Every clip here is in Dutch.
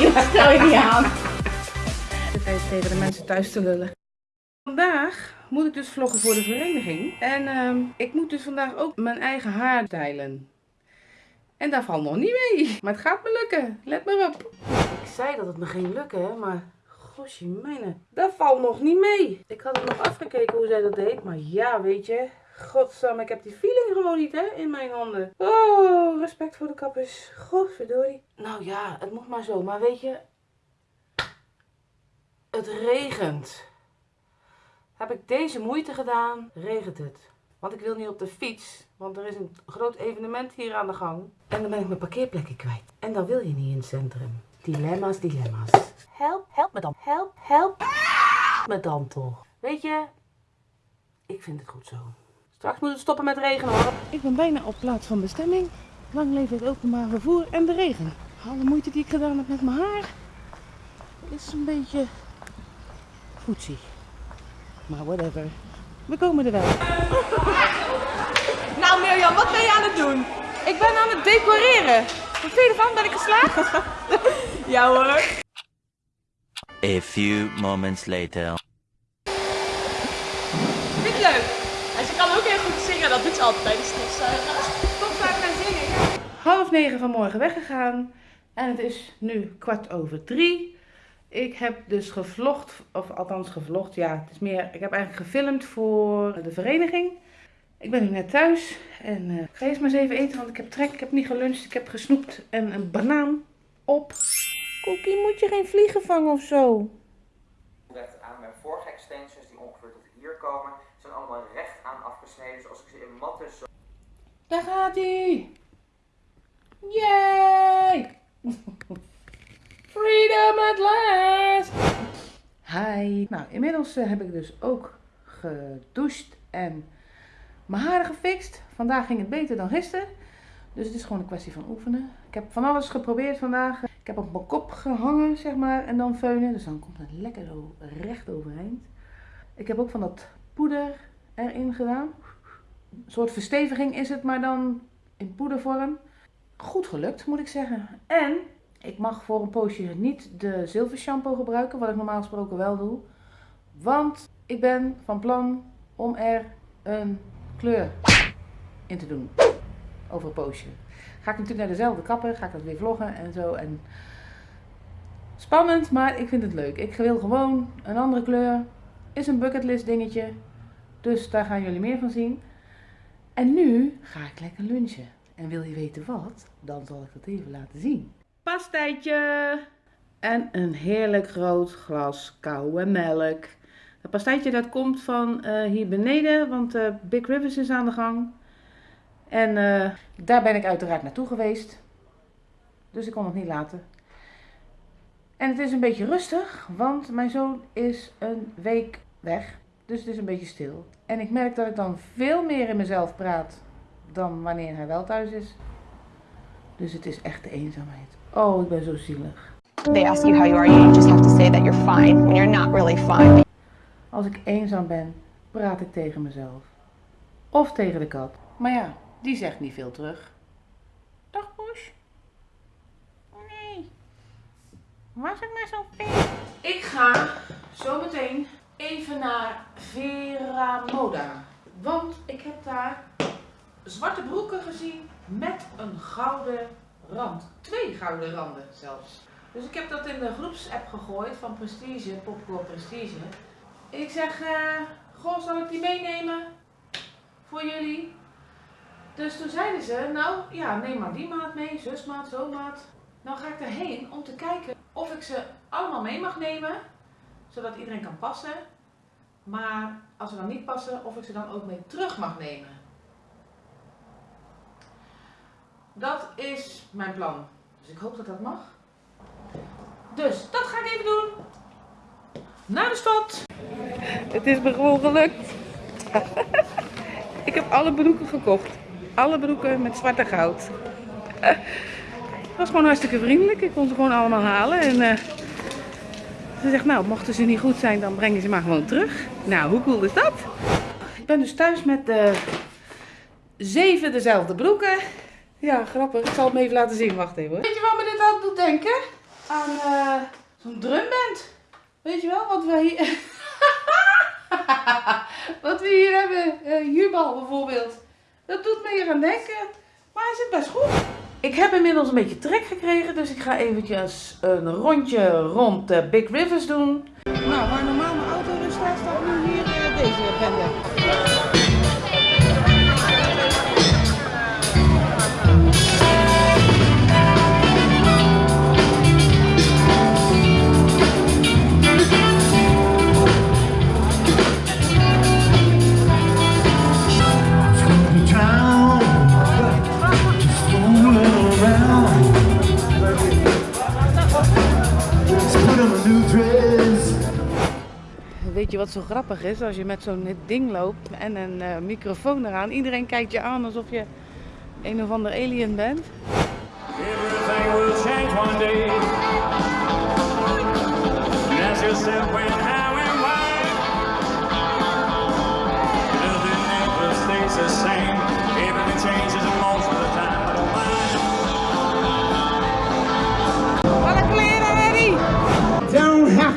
joh, stel je niet aan. Zit even tegen de mensen thuis te lullen. Vandaag moet ik dus vloggen voor de vereniging. En ehm, ik moet dus vandaag ook mijn eigen haar stylen. En daar valt nog niet mee. Maar het gaat me lukken. Let maar op. Ik zei dat het me ging lukken, hè, maar gosje mijne. Dat valt nog niet mee. Ik had het nog afgekeken hoe zij dat deed. Maar ja, weet je. Godsam, ik heb die feeling gewoon niet, hè, in mijn handen. Oh, respect voor de kappers. Godverdorie. Nou ja, het moet maar zo. Maar weet je, het regent. Heb ik deze moeite gedaan, regent het. Want ik wil niet op de fiets, want er is een groot evenement hier aan de gang. En dan ben ik mijn parkeerplekje kwijt. En dat wil je niet in het centrum. Dilemma's, dilemma's. Help, help me dan. Help, help me dan toch. Weet je, ik vind het goed zo. Straks moet het stoppen met regenen hoor. Ik ben bijna op plaats van bestemming. Lang leven het openbaar vervoer en de regen. Alle moeite die ik gedaan heb met mijn haar is een beetje voetzie. Maar whatever. We komen er wel. Nou Mirjam, wat ben je aan het doen? Ik ben aan het decoreren. Wat vind je ervan? Ben ik geslaagd? Ja hoor. A few moments later. Vind je het leuk? En ze kan ook heel goed zingen, dat doet ze altijd bij de stofzuiger. Stofzuiger en zingen. Half negen vanmorgen weggegaan. En het is nu kwart over drie. Ik heb dus gevlogd, of althans gevlogd, ja, het is meer, ik heb eigenlijk gefilmd voor de vereniging. Ik ben nu net thuis en eh, ik ga eerst maar eens even eten, want ik heb trek, ik heb niet geluncht, ik heb gesnoept en een banaan op. Cookie, moet je geen vliegen vangen of zo? aan. Mijn vorige extensions die ongeveer tot hier komen, zijn allemaal recht aan afgesneden. Zoals ik ze in matten zo Daar gaat hij! Yay! Freedom at last! Hi! Nou, inmiddels eh, heb ik dus ook gedoucht en mijn haren gefixt. Vandaag ging het beter dan gisteren. Dus het is gewoon een kwestie van oefenen. Ik heb van alles geprobeerd vandaag. Ik heb op mijn kop gehangen, zeg maar, en dan feunen. Dus dan komt het lekker zo recht overeind. Ik heb ook van dat poeder erin gedaan. Een soort versteviging is het, maar dan in poedervorm. Goed gelukt, moet ik zeggen. En ik mag voor een poosje niet de zilver shampoo gebruiken, wat ik normaal gesproken wel doe. Want ik ben van plan om er een kleur in te doen. Over een poosje. Ga ik natuurlijk naar dezelfde kapper, ga ik dat weer vloggen en zo. En spannend, maar ik vind het leuk. Ik wil gewoon een andere kleur. Is een bucketlist dingetje. Dus daar gaan jullie meer van zien. En nu ga ik lekker lunchen. En wil je weten wat? Dan zal ik dat even laten zien. Pastijtje! En een heerlijk groot glas koude melk. Dat pastijtje dat komt van eh, hier beneden, want eh, Big Rivers is aan de gang. En eh, daar ben ik uiteraard naartoe geweest. Dus ik kon het niet laten. En het is een beetje rustig, want mijn zoon is een week weg. Dus het is een beetje stil. En ik merk dat ik dan veel meer in mezelf praat dan wanneer hij wel thuis is. Dus het is echt de eenzaamheid. Oh, ik ben zo zielig. They ask you how you are, you just have to say that you're fine when you're not really fine. Als ik eenzaam ben, praat ik tegen mezelf. Of tegen de kat. Maar ja, die zegt niet veel terug. Dag Poes. Nee. Was ik maar zo veel? Ik ga zometeen even naar Vera Moda. Want ik heb daar zwarte broeken gezien met een gouden rand. Twee gouden randen zelfs. Dus ik heb dat in de groepsapp gegooid van Prestige, Popcorn Prestige. Ik zeg, eh, goh, zal ik die meenemen voor jullie? Dus toen zeiden ze, nou ja, neem maar die maat mee, zusmaat, zo maat. Nou ga ik erheen om te kijken of ik ze allemaal mee mag nemen, zodat iedereen kan passen. Maar als ze dan niet passen, of ik ze dan ook mee terug mag nemen. Dat is mijn plan. Dus ik hoop dat dat mag. Dus dat ga ik even doen. Naar de stad. Het is me gewoon gelukt. ik heb alle broeken gekocht. Alle broeken met zwart en goud. Het was gewoon hartstikke vriendelijk. Ik kon ze gewoon allemaal halen. En eh, ze zegt, nou, mochten ze niet goed zijn, dan breng je ze maar gewoon terug. Nou, hoe cool is dat? Ik ben dus thuis met de zeven dezelfde broeken. Ja, grappig. Ik zal het even laten zien. Wacht even hoor. Weet je wat me dit aan doet denken? Aan eh, zo'n drumband. Weet je wel, wat we hier... wat we hier hebben. Eh, Jubal bijvoorbeeld. Dat doet me hier aan denken. Maar hij zit best goed. Ik heb inmiddels een beetje trek gekregen, dus ik ga eventjes een rondje rond de Big Rivers doen. Nou, waar normaal mijn auto dus staat, staat nu hier eh, deze agenda. Weet je wat zo grappig is? Als je met zo'n ding loopt en een eh, microfoon eraan. Iedereen kijkt je aan alsof je een of ander alien bent.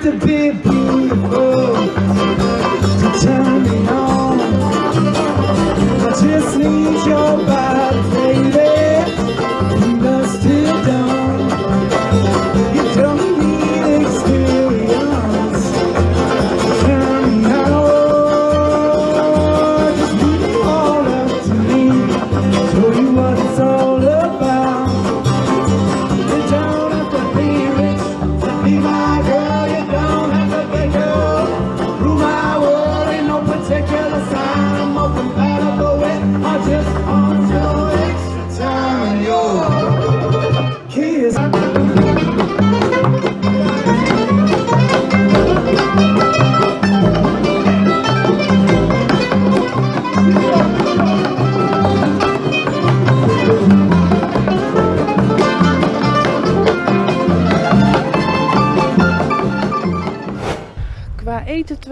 to be beautiful to turn me on. I just need your body.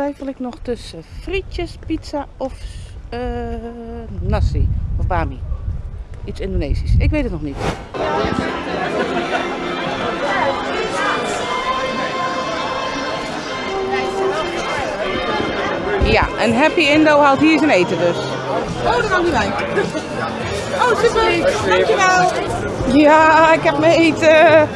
twijfel ik nog tussen frietjes, pizza of eh, nasi of bami. Iets Indonesisch. Ik weet het nog niet. Ja, een Happy Indo haalt hier zijn eten dus. Oh, daar kan niet bij. Oh, super. Dankjewel. Ja, ik heb mijn eten.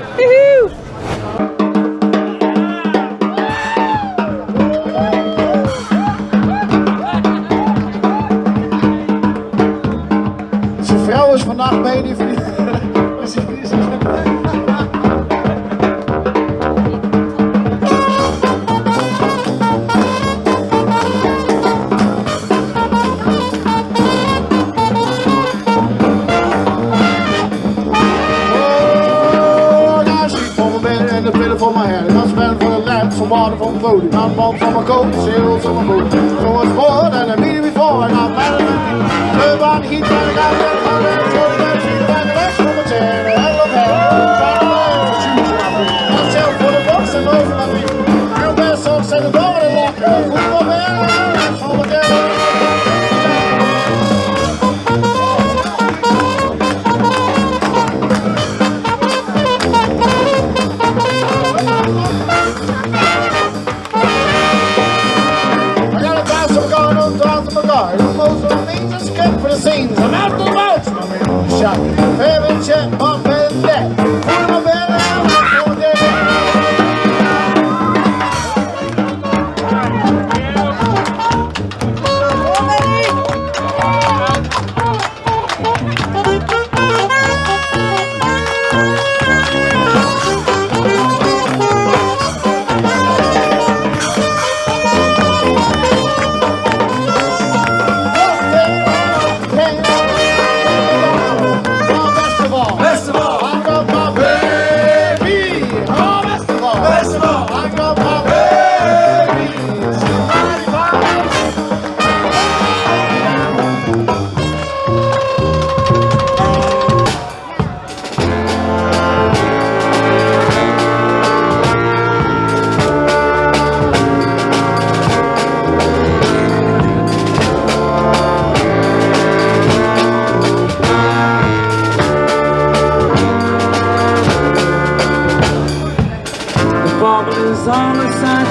not made if you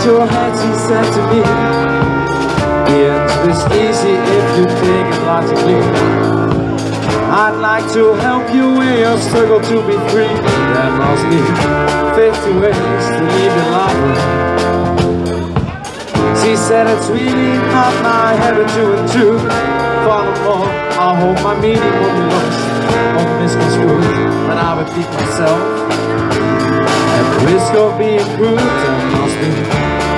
your head, she said to me. The answer is easy if you think it logically. I'd like to help you in your struggle to be free. That lost me 50 ways to leave your laughing. She said it's really not my habit to intrude. Furthermore, I hope my meaning won't be lost or misconstrued. But I repeat myself. Risk of being crude, there must be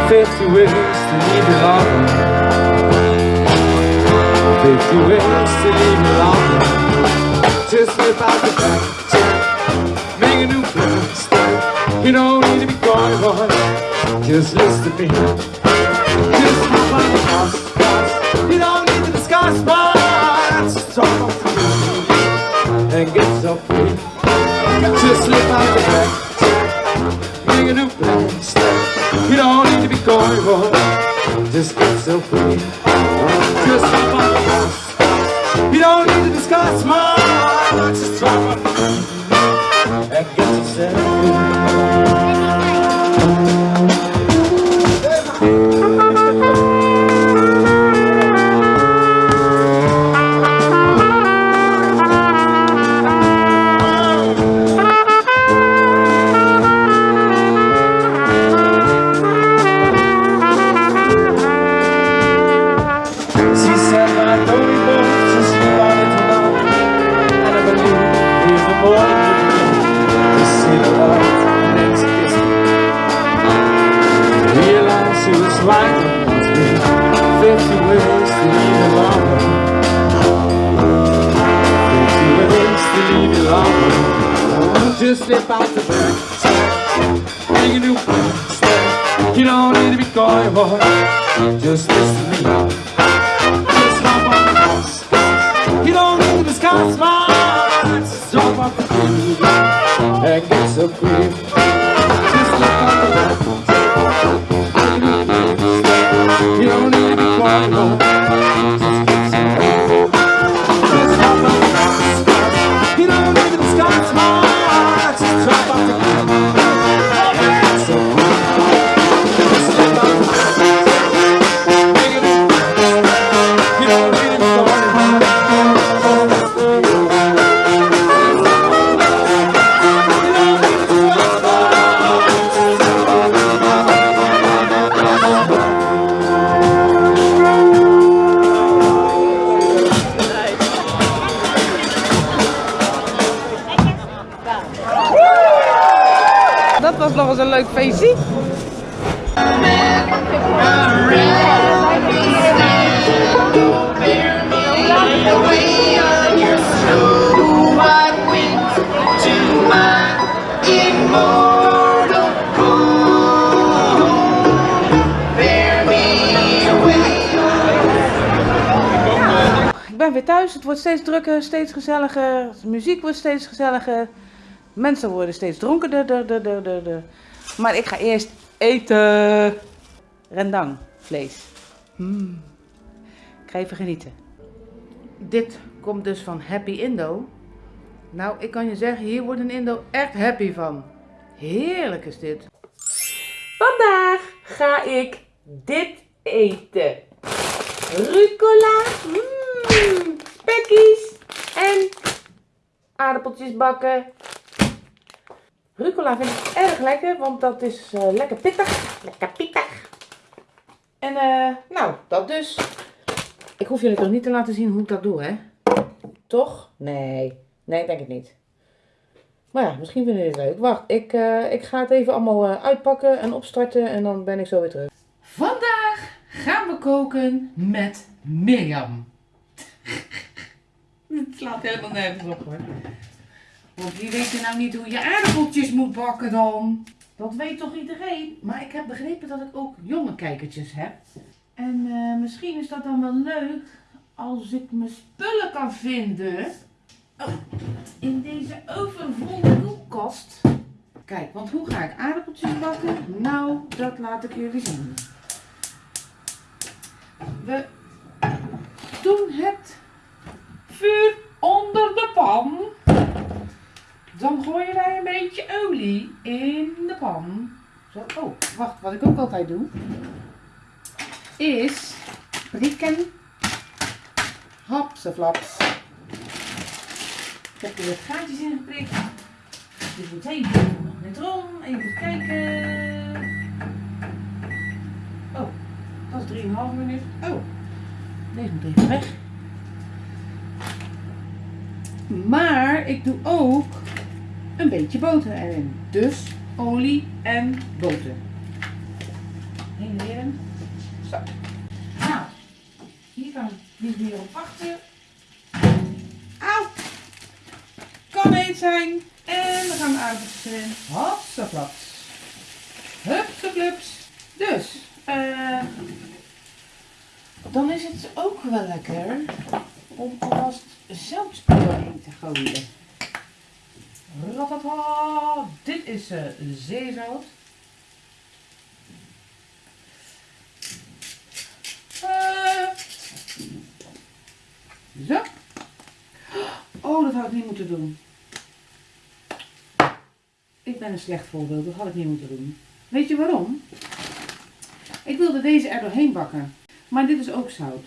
50 ways to leave you laughing. 50 ways to leave you laughing. Just slip out the back, check, make a new plan. You don't need to be going on, just listen to me. Just slip out the house, house. You don't need to discuss much. Talk the moon and get so free. Just slip out the back, You don't need to be going on, just get so free. Just the house. You don't need to discuss much. Just on and get so free. You don't need to be no. Dat was nog eens een leuk feestje. Ik ben weer thuis. Het wordt steeds drukker, steeds gezelliger. De muziek wordt steeds gezelliger. Mensen worden steeds der. Maar ik ga eerst eten. Rendang, vlees. Mm. Ik ga even genieten. Dit komt dus van Happy Indo. Nou, ik kan je zeggen, hier wordt een Indo echt happy van. Heerlijk is dit. Vandaag ga ik dit eten. Rucola, mm, spekkies en aardappeltjes bakken. Rucola vind ik erg lekker, want dat is eh, lekker pittig. Lekker pittig. En eh, nou, dat dus. Ik hoef jullie toch niet te laten zien hoe ik dat doe, hè? Toch? Nee. Nee, ik denk het niet. Maar ja, misschien vinden jullie het leuk. Wacht, ik, eh, ik ga het even allemaal eh, uitpakken en opstarten en dan ben ik zo weer terug. Vandaag gaan we koken met Mirjam. Het slaat helemaal nergens op hoor. Want wie weet je nou niet hoe je aardappeltjes moet bakken dan? Dat weet toch iedereen? Maar ik heb begrepen dat ik ook jonge kijkertjes heb. En eh, misschien is dat dan wel leuk als ik mijn spullen kan vinden. Oh, in deze overvolle koelkast. Kijk, want hoe ga ik aardappeltjes bakken? Nou, dat laat ik jullie zien. We doen het vuur onder de pan. Dan gooien wij een beetje olie in de pan. Zo, oh. wacht, wat ik ook altijd doe, is prikken. Hapseflaps. Ik heb er wat gaatjes in geprikt. Dit moet even net rond. Even kijken. Oh, dat is 3,5 minuut. Oh, deze moet even weg. Maar ik doe ook een beetje boter erin. Dus olie en boter. Heen en weer. Zo. Nou, hier kan ik niet op wachten. Auw! Kan heet zijn. En dan gaan we uitzetten. Hopsaflaps. Hupsaflups. Dus, eh dan is het ook wel lekker om alvast zout doorheen te gooien. Ratata. Dit is eh, zeezout. Eh, zo. Oh, dat had ik niet moeten doen. Ik ben een slecht voorbeeld, dat had ik niet moeten doen. Weet je waarom? Ik wilde deze er doorheen bakken. Maar dit is ook zout.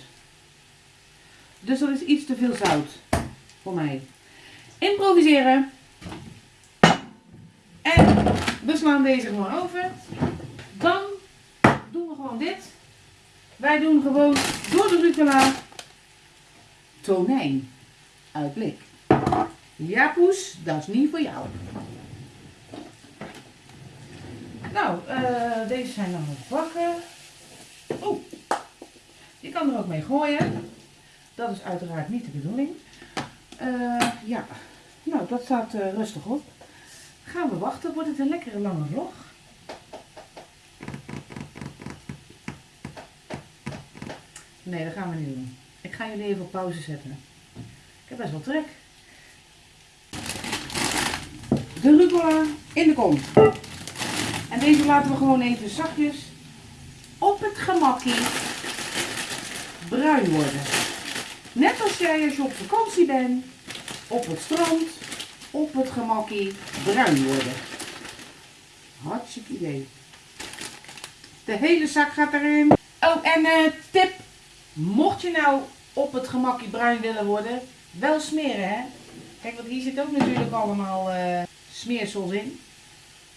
Dus dat is iets te veel zout voor mij. Improviseren. En we slaan deze gewoon over. Dan doen we gewoon dit. Wij doen gewoon door de rucola tonijn uit blik. Ja poes, dat is niet voor jou. Nou, eh, deze zijn dan nog bakken. Oh, je kan er ook mee gooien. Dat is uiteraard niet de bedoeling. Eh, ja, nou dat staat eh, rustig op. Gaan we wachten, wordt het een lekkere lange vlog. Nee, dat gaan we niet doen. Ik ga jullie even op pauze zetten. Ik heb best wel trek. De rucola in de kom. En deze laten we gewoon even zachtjes op het gemakkie bruin worden. Net als jij als je op vakantie bent, op het strand, op het gemakkie bruin worden. Hartstikke idee. De hele zak gaat erin. Oh, en eh tip. Mocht je nou op het gemakkie bruin willen worden, wel smeren hè. Kijk, want hier zit ook natuurlijk allemaal eh smeersels in.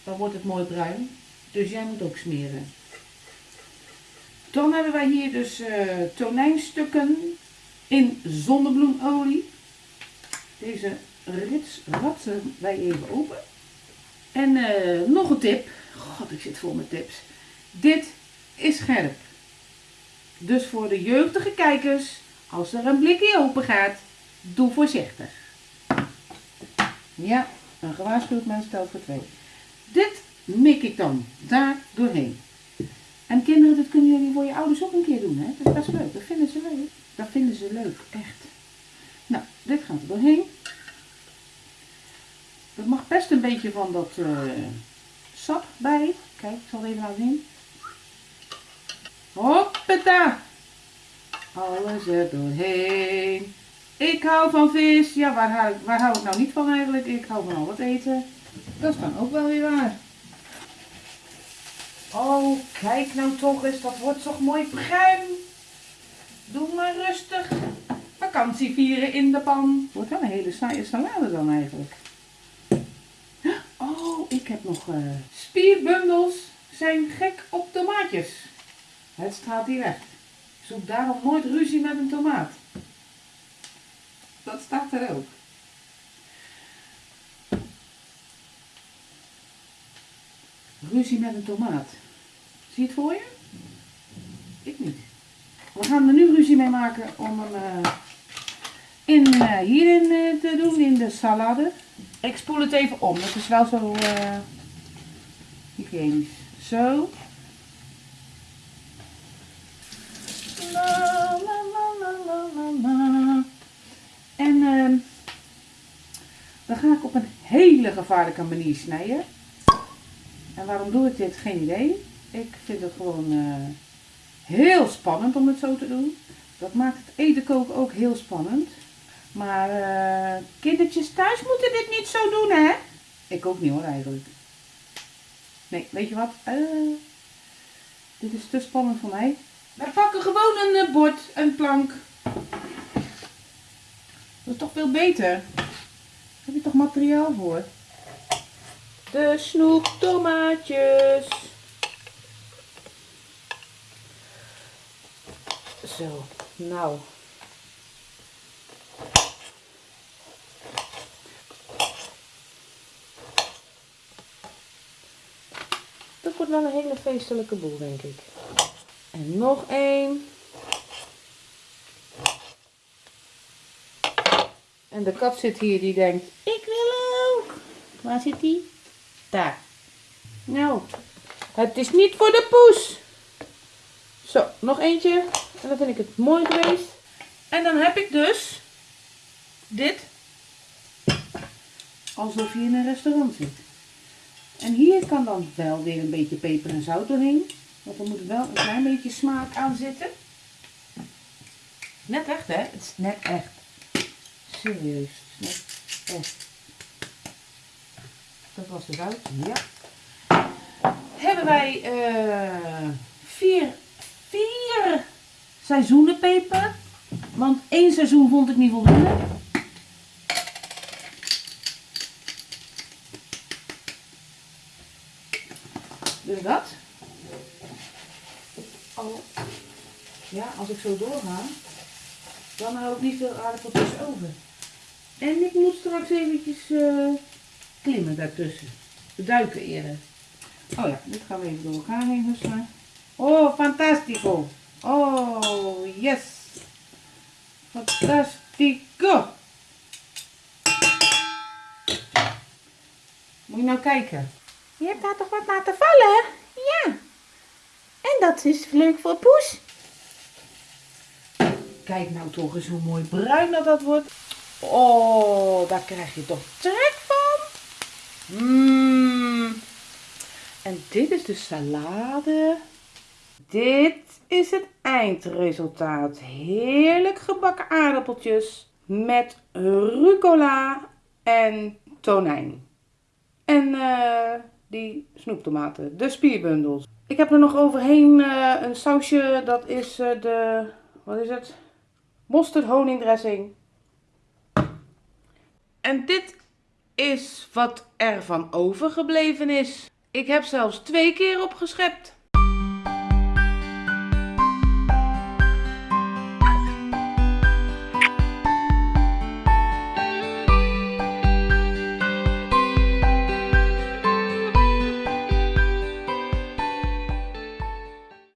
Dan wordt het mooi bruin. Dus jij moet ook smeren. Dan hebben wij hier dus eh, tonijnstukken in zonnebloemolie. Deze rits ratsen wij even open. En eh, nog een tip. God, ik zit vol met tips. Dit is scherp. Dus voor de jeugdige kijkers, als er een blikje open gaat, doe voorzichtig. Ja, een gewaarschuwd mens stelt voor twee. Dit mik ik dan daar doorheen. En kinderen, dat kunnen jullie voor je ouders ook een keer doen, hè? Dat is leuk. Dat vinden ze leuk. Dat vinden ze leuk, echt. Nou, dit gaat er doorheen. Er mag best een beetje van dat eh, sap bij. Kijk, ik zal het even laten zien. Hoppata! Alles er doorheen. Ik hou van vis. Ja, waar hou, waar hou ik nou niet van eigenlijk? Ik hou van al wat eten. Dat is dan ook wel weer waar. Oh, kijk nou toch eens. Dat wordt toch mooi bruin. Doe maar rustig. Vakantie vieren in de pan. Wordt wel een hele saaie salade dan eigenlijk. Oh, ik heb nog eh, spierbundels zijn gek op tomaatjes. Het straalt hier weg. Zoek daarom nooit ruzie met een tomaat. Dat staat er ook. Ruzie met een tomaat. Zie je het voor je? Ik niet. We gaan er nu ruzie mee maken om hem eh, in, eh, hierin te doen, in de salade. Ik spoel het even om, dat is wel zo eh hygiënisch. Zo. En ehm, dan ga ik op een hele gevaarlijke manier snijden. En waarom doe ik dit? Geen idee. Ik vind het gewoon eh, heel spannend om het zo te doen. Dat maakt het eten koken ook heel spannend. Maar eh, kindertjes thuis moeten dit niet zo doen, hè? Ik ook niet hoor, eigenlijk. Nee, weet je wat? Eh, Dit is te spannend voor mij. Wij pakken gewoon een eh, bord, een plank. Dat is toch veel beter. Daar heb je toch materiaal voor? De snoeptomaatjes. Zo, nou. Wel een hele feestelijke boel, denk ik. En nog één. En de kat zit hier, die denkt, ik wil ook. Waar zit die? Daar. Nou, het is niet voor de poes. Zo, nog eentje. En dan vind ik het mooi geweest. En dan heb ik dus dit. Alsof je in een restaurant zit. En hier kan dan wel weer een beetje peper en zout doorheen. Want er moet wel een klein beetje smaak aan zitten. Net echt, hè? Het is net echt. Serieus. Net echt. Dat was de zout. Ja. Hebben wij eh, vier, vier seizoenen peper. Want één seizoen vond ik niet voldoende. Dus dat. Oh. Ja, als ik zo doorga, dan hou ik niet veel aardappeltjes over. En ik moet straks eventjes eh, klimmen daartussen. Duiken eerder. Oh ja, dit gaan we even door elkaar heen husselen. Oh, fantastico. Oh, yes. Fantastico. Moet je nou kijken. Je hebt daar toch wat laten vallen? Ja. En dat is leuk voor Poes. Kijk nou toch eens hoe mooi bruin dat dat wordt. Oh, daar krijg je toch trek van. Mmm. En dit is de salade. Dit is het eindresultaat. Heerlijk gebakken aardappeltjes met rucola en tonijn. En eh, die snoeptomaten, de spierbundels. Ik heb er nog overheen eh, een sausje, dat is eh, de, wat is het? Mosterd honingdressing. En dit is wat er van overgebleven is. Ik heb zelfs twee keer opgeschept.